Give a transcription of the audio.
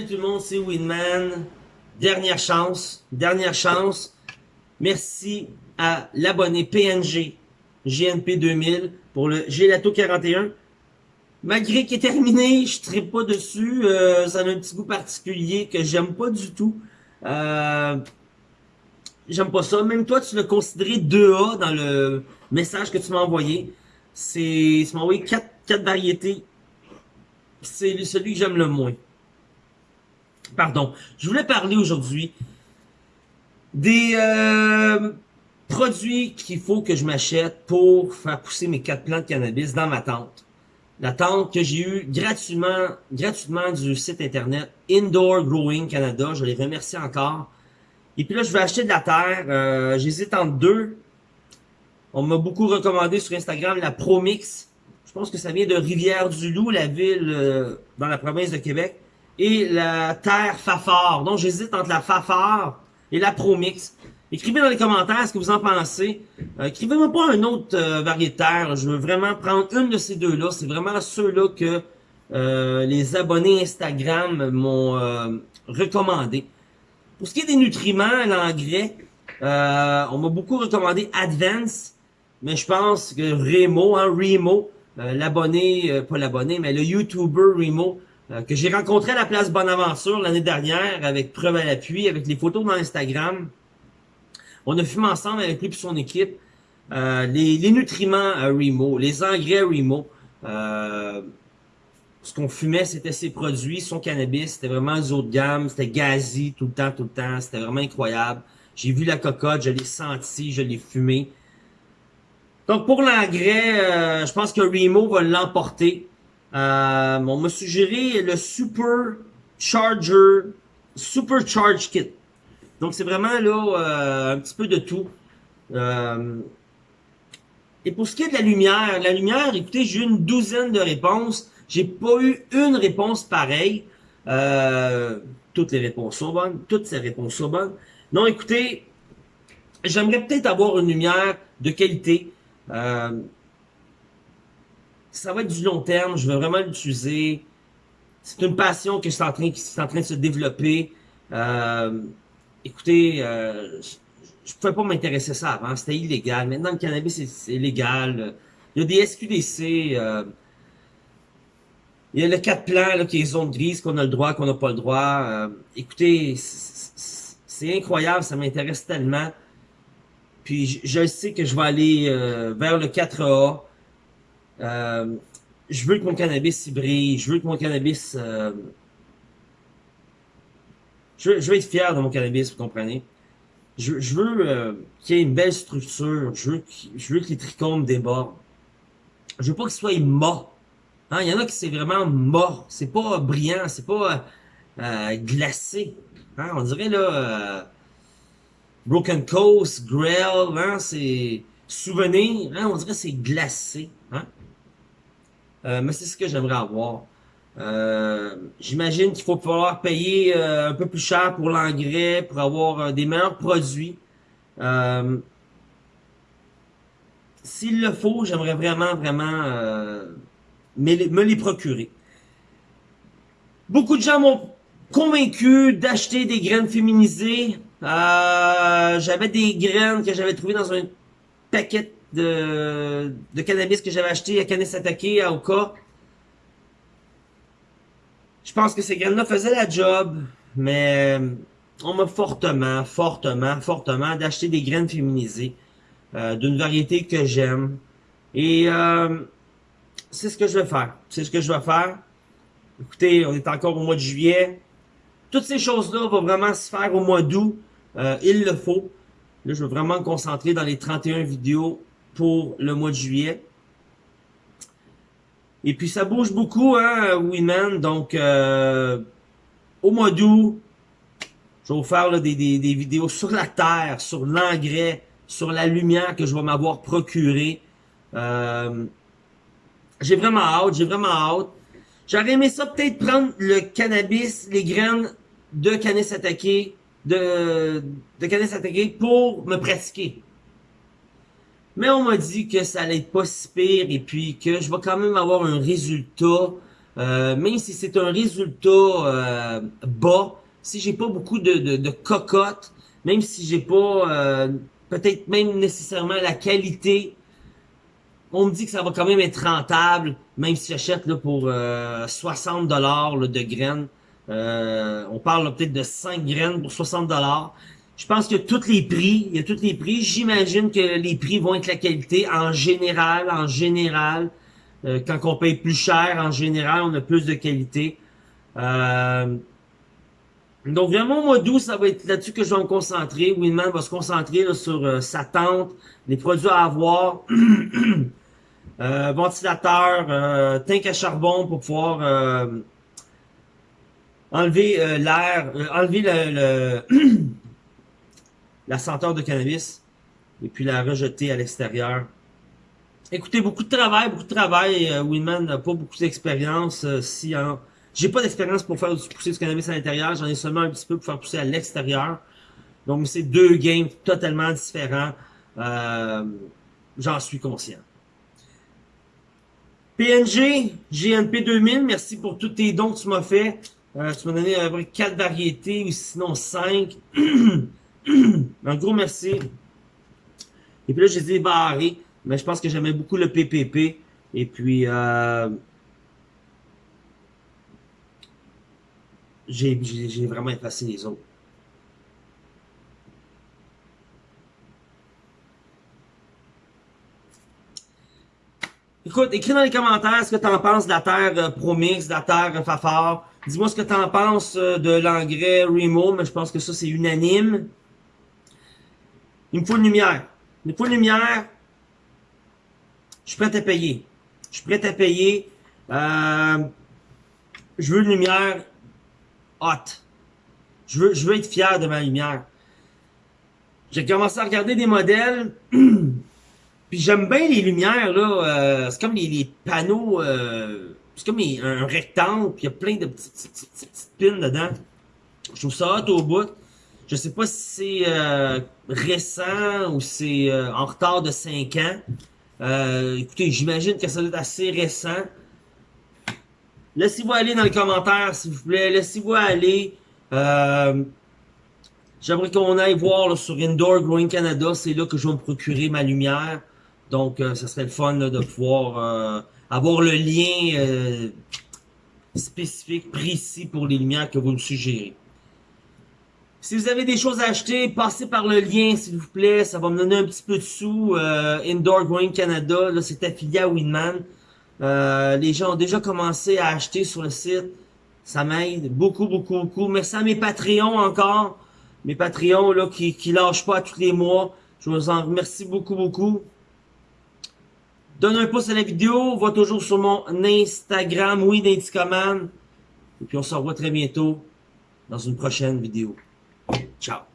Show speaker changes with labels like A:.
A: salut tout le monde, c'est Winman. Dernière chance, dernière chance. Merci à l'abonné PNG GNP 2000 pour le Gelato 41. Malgré qu'il est terminé, je ne pas dessus. Euh, ça a un petit goût particulier que j'aime pas du tout. Euh, j'aime pas ça. Même toi, tu l'as considéré 2A dans le message que tu m'as envoyé. C'est, tu m'as envoyé 4, 4 variétés. C'est celui que j'aime le moins. Pardon. Je voulais parler aujourd'hui des euh, produits qu'il faut que je m'achète pour faire pousser mes quatre plantes de cannabis dans ma tente. La tente que j'ai eue gratuitement, gratuitement du site internet Indoor Growing Canada. Je les remercie encore. Et puis là, je vais acheter de la terre. Euh, J'hésite entre deux. On m'a beaucoup recommandé sur Instagram la ProMix. Je pense que ça vient de Rivière-du-Loup, la ville euh, dans la province de Québec et la terre Fafard. Donc, j'hésite entre la Fafard et la Promix. Écrivez dans les commentaires ce que vous en pensez. Euh, Écrivez-moi pas un autre euh, terre. Je veux vraiment prendre une de ces deux-là. C'est vraiment ceux-là que euh, les abonnés Instagram m'ont euh, recommandé. Pour ce qui est des nutriments, l'engrais, on m'a beaucoup recommandé Advance, mais je pense que Remo, hein, Remo, l'abonné, pas l'abonné, mais le YouTuber Remo, euh, que j'ai rencontré à la place Bonaventure l'année dernière avec preuve à l'appui, avec les photos dans Instagram. On a fumé ensemble avec lui et son équipe euh, les, nutriments à Remo, les engrais Remo. Euh, ce qu'on fumait, c'était ses produits, son cannabis, c'était vraiment du haut de gamme, c'était gazi tout le temps, tout le temps, c'était vraiment incroyable. J'ai vu la cocotte, je l'ai senti, je l'ai fumé. Donc pour l'engrais, euh, je pense que Remo va l'emporter. Euh, on m'a suggéré le Super Charger, Super Charge Kit. Donc c'est vraiment là euh, un petit peu de tout. Euh, et pour ce qui est de la lumière, la lumière, écoutez, j'ai eu une douzaine de réponses. J'ai pas eu une réponse pareille. Euh, toutes les réponses sont bonnes. Toutes ces réponses sont bonnes. Non, écoutez, j'aimerais peut-être avoir une lumière de qualité. Euh, ça va être du long terme, je veux vraiment l'utiliser. C'est une passion que c'est en train, qui est en train de se développer. Euh, écoutez, euh, je, ne pouvais pas m'intéresser à ça avant, c'était illégal. Maintenant, le cannabis, c'est légal. Il y a des SQDC, euh, il y a le quatre plans là, qui est zone grise, qu'on a le droit, qu'on n'a pas le droit. Euh, écoutez, c'est incroyable, ça m'intéresse tellement. Puis je, je, sais que je vais aller euh, vers le 4A. Euh, je veux que mon cannabis y brille, je veux que mon cannabis... Euh, je, veux, être fier de mon cannabis, vous comprenez? Je, veux euh, qu'il y ait une belle structure, je veux, que les trichomes débordent. Je veux pas qu'il soit mort. Hein? Il y en a qui c'est vraiment mort, c'est pas brillant, c'est pas glacé. Hein? On dirait là... Broken Coast, Grail, hein? c'est... Souvenir, hein? on dirait c'est glacé. Euh, mais c'est ce que j'aimerais avoir. Euh, J'imagine qu'il faut pouvoir payer euh, un peu plus cher pour l'engrais, pour avoir euh, des meilleurs produits. Euh, s'il le faut, j'aimerais vraiment, vraiment me les procurer. Beaucoup de gens m'ont convaincu d'acheter des graines féminisées. j'avais des graines que j'avais trouvées dans un paquet de, de cannabis que j'avais acheté à Canis Attaqué à Oka. Je pense que ces graines-là faisaient la job, mais euh, on m'a fortement, fortement, fortement d'acheter des graines féminisées euh, d'une variété que j'aime. Et euh, c'est ce que je vais faire. C'est ce que je vais faire. Écoutez, on est encore au mois de juillet. Toutes ces choses-là vont vraiment se faire au mois d'août. Euh, il le faut. Là, je veux vraiment me concentrer dans les 31 vidéos pour le mois de juillet. Et puis ça bouge beaucoup, hein, Winman. Donc, euh, au mois d'août, je vais vous faire des, vidéos sur la terre, sur l'engrais, sur la lumière que je vais m'avoir procuré. Euh, j'ai vraiment hâte, j'ai vraiment hâte. J'aurais aimé ça peut-être prendre le cannabis, les graines de cannabis attaqué, de, de cannabis attaqué pour me pratiquer. Mais on m'a dit que ça allait être pas si pire et puis que je vais quand même avoir un résultat Euh, même si c'est un résultat euh, bas, si j'ai pas beaucoup de, de, de cocottes, même si j'ai pas euh, peut-être même nécessairement la qualité, on me dit que ça va quand même être rentable, même si j'achète là pour 60 dollars de graines. on parle peut-être de 5 graines pour 60 dollars. Je pense que tous les prix, il y a tous les prix. J'imagine que les prix vont être la qualité en général, en général. Euh, quand on paye plus cher, en général, on a plus de qualité. Euh, donc vraiment, mois d'août, ça va être là-dessus que je vais me concentrer. Winman va se concentrer sur euh, sa tente, les produits à avoir, ventilateur, tank à charbon pour pouvoir enlever l'air, enlever le la senteur de cannabis et puis la rejeter à l'extérieur. Écoutez, beaucoup de travail, beaucoup de travail. Euh, Winman n'a pas beaucoup d'expérience. Euh, si J'ai pas d'expérience pour faire pousser du cannabis à l'intérieur. J'en ai seulement un petit peu pour faire pousser à l'extérieur. Donc, c'est deux games totalement différents. Euh, J'en suis conscient. PNG, GNP 2000, merci pour tous tes dons que tu m'as fait. Tu m'as donné à peu quatre variétés, ou sinon cinq. Un gros merci. Et puis là, j'ai dit barré, mais je pense que j'aimais beaucoup le PPP. Et puis, euh, j'ai vraiment effacé les autres. Écoute, écris dans les commentaires ce que tu en penses de la terre euh, Promix, de la terre euh, Fafard. Dis-moi ce que tu en penses euh, de l'engrais Remo, mais je pense que ça c'est unanime. Il me faut une lumière. Il me faut une lumière. Je suis prêt à payer. Je suis prêt à payer. Euh, je veux une lumière hot. Je veux, je veux être fier de ma lumière. J'ai commencé à regarder des modèles. Puis j'aime bien les lumières, là. Euh, c'est comme les, panneaux. Euh, c'est comme un rectangle. Puis il y a plein de petites, petites, pins dedans. Je trouve ça hot au bout. Je sais pas si c'est euh, récent ou c'est euh, en retard de 5 ans. Euh, écoutez, j'imagine que ça doit être assez récent. Laissez-vous aller dans les commentaires, s'il vous plaît. Laissez-vous aller. J'aimerais qu'on aille voir sur Indoor Growing Canada. C'est là que je vais me procurer ma lumière. Donc, ça serait le fun de pouvoir avoir le lien spécifique, précis pour les lumières que vous me suggérez. Si vous avez des choses à acheter, passez par le lien, s'il vous plaît. Ça va me donner un petit peu de sous. Euh, Indoor Growing Canada, là, c'est affilié à Winman. Euh, les gens ont déjà commencé à acheter sur le site. Ça m'aide beaucoup, beaucoup, beaucoup. Merci à mes Patreons encore. Mes Patreons là, qui, qui lâchent pas tous les mois. Je vous en remercie beaucoup, beaucoup. Donne un pouce à la vidéo. Va toujours sur mon Instagram, oui. Et puis on se revoit très bientôt dans une prochaine vidéo. Ciao.